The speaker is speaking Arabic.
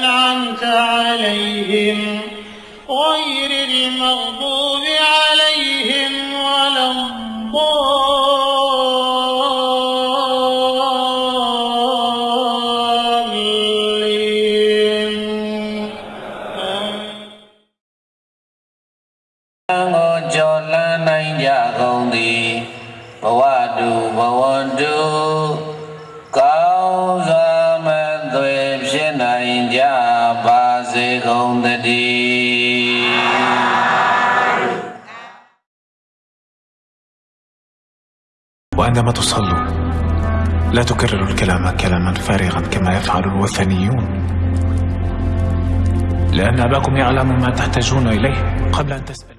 أنعمت عليهم غير المغضوب عليهم ولا الضالين. جعلنا يا غوندي بوادو بوادو وعندما تصلوا لا تكرروا الكلام كلاما فارغا كما يفعل الوثنيون. لأن أباكم يعلم ما تحتاجون إليه قبل أن تسمع